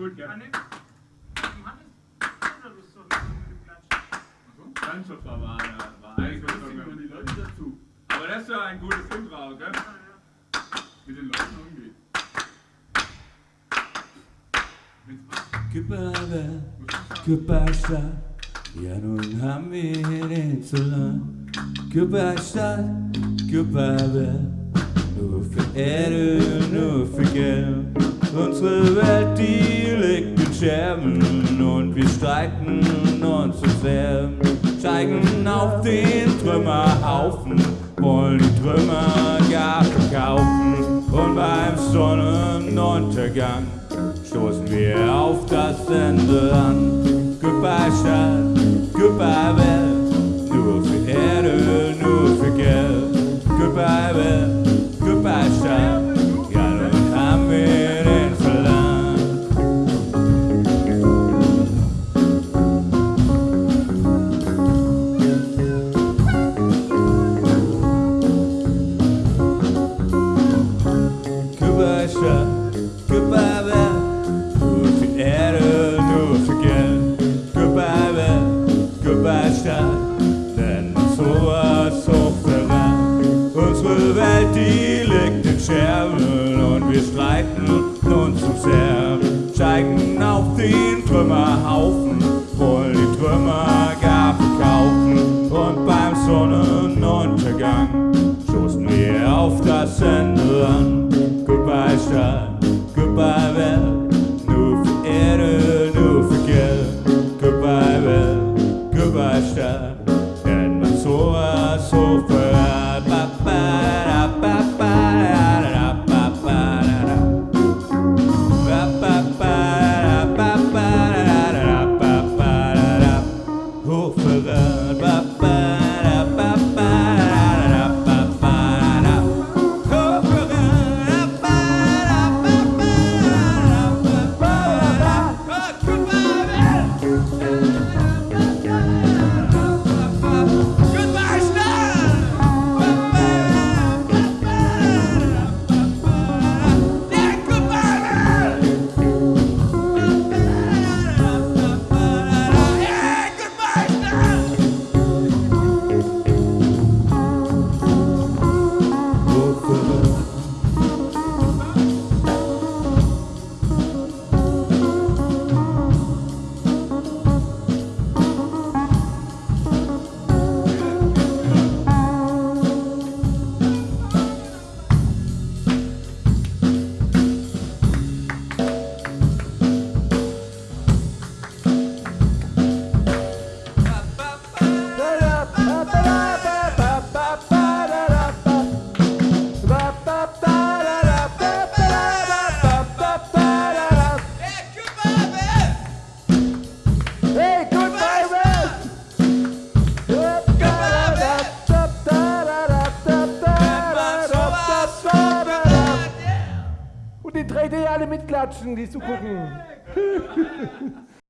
gut, gell? Ne. Johannes, oder Lust auf mit dem Klatschen? Ganz war, war, war eigentlich Bringen die Leute dazu, Aber das ist ja ein gutes Intro, gell? Ja. mit den Leuten umgeht. Küpperwer, Küpperstadt, ja nun haben wir den lang. Küpperstadt, Küpperwer, nur für Erde, nur für Geld. Unsere Welt, und wir streiten uns zu sehr. Steigen auf den Trümmerhaufen, wollen die Trümmer gar verkaufen. Und beim Sonnenuntergang stoßen wir auf das Ende an. Goodbye Stadt, goodbye Welt, Stadt, goodbye nur für Erde, Geld. Goodbye goodbye Stadt, denn sowas hochverrat. Unsere Welt, die liegt in Scherben und wir streiten uns zu sehr. Steigen auf den Trümmerhaufen, wollen die Trümmer gar verkaufen. Und beim Sonnenuntergang stoßen wir auf das Ende an. Goodbye Stadt, er goodbye Welt, nur für Erde, nur für Geld. Goodbye Welt, goodbye Stadt, denn man sowas so verrat. Ba, ba, da, ba, ba, da, da, ba, ba, da, da. Ba, ba, ba, da, ba, ba, da, da, ba, ba, da, da. Hochverrat. Ba, ba, 3D alle mitklatschen, die zu gucken.